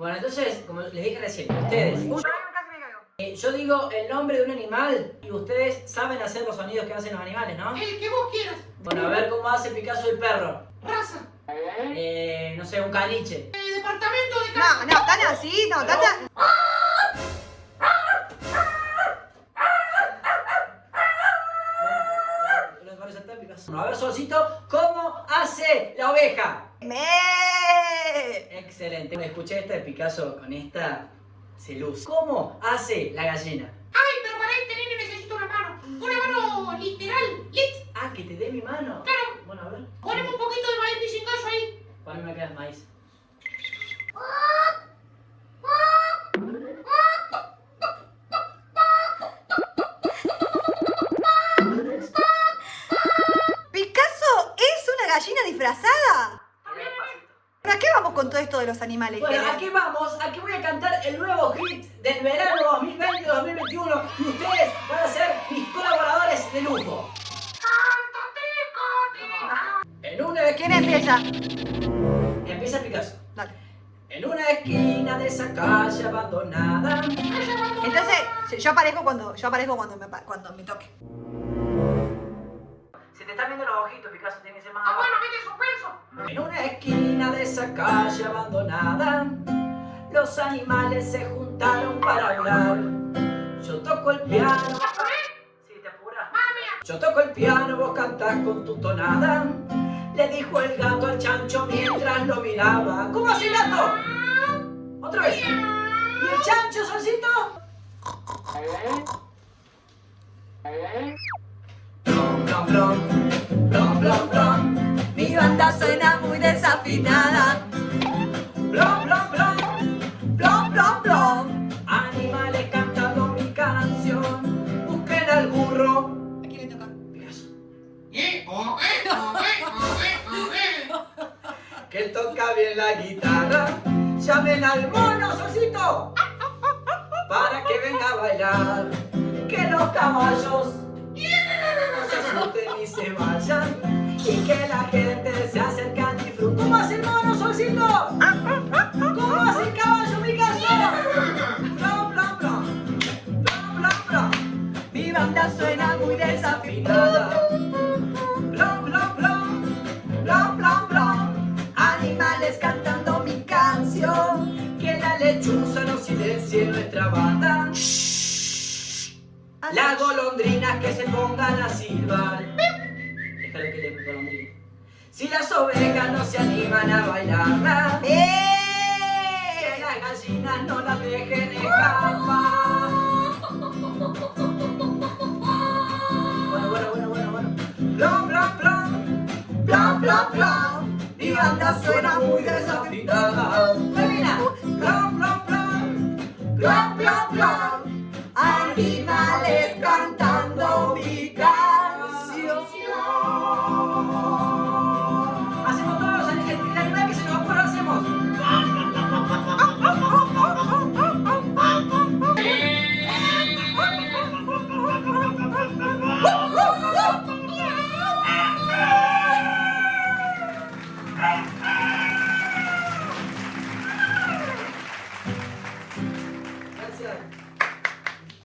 Bueno, entonces, como les dije recién, ustedes... Yo, eh, digo el nombre de un animal y ustedes saben hacer los sonidos que hacen los animales, ¿no? El que vos quieras. Bueno, a ver cómo hace Picasso el perro. Raza. Eh, no sé, un caniche. Eh, departamento de casa. No, no, tan así, no, tan tan... ¿No parece tan Picasso? A ver, Solcito, ¿cómo hace la oveja? ¡Me! Excelente. Escuché esta de Picasso con esta se luce. ¿Cómo hace la gallina? Ay, pero para este nene necesito una mano. Una mano literal. Lit. Ah, que te dé mi mano. Claro. Bueno, a ver. Poneme un poquito de maíz pisingallo ahí. Para mí me queda maíz. ¿Picasso es una gallina disfrazada? ¿Para qué vamos con todo esto de los animales? Bueno, aquí vamos. Aquí voy a cantar el nuevo hit del verano 2020-2021 y ustedes van a ser mis colaboradores de lujo. En una ¿Quién esquina... empieza? Empieza Picasso. Dale. En una esquina de esa calle abandonada. Entonces, yo aparezco cuando, yo aparezco cuando me, cuando me toque. Se te están viendo los ojitos, Picasso, tiene que ser más Ah, bueno, mete suspenso. En una esquina de esa calle abandonada, los animales se juntaron para hablar. Yo toco el piano. Sí, te apuras. Yo toco el piano, vos cantás con tu tonada. Le dijo el gato al chancho mientras lo miraba. ¿Cómo el gato? Otra vez. ¿Y el chancho, solcito? Blom, blom, blom. Blom, blom, blom. Mi banda suena desafinada. Blom, blom, blom. Blom, blom, blom. Animales cantando mi canción. Busquen al burro. ¿A quién le toca? Eh, oh, eh, oh, eh, oh, eh, oh, eh. Que toca bien la guitarra. Llamen al mono, solcito. Para que venga a bailar. Que los caballos no se asusten ni se vayan. Y que la gente lechuza no silencie nuestra banda. Las golondrinas que se pongan a silbar. Déjalo que le golondrina. Si las ovejas no se animan a bailarla, ¡Eh! las gallinas no las dejen escapar. Bueno, bueno, bueno, bueno, bueno. Blom, blom, blom. Blom, blom, blom. Mi banda suena muy desafinada.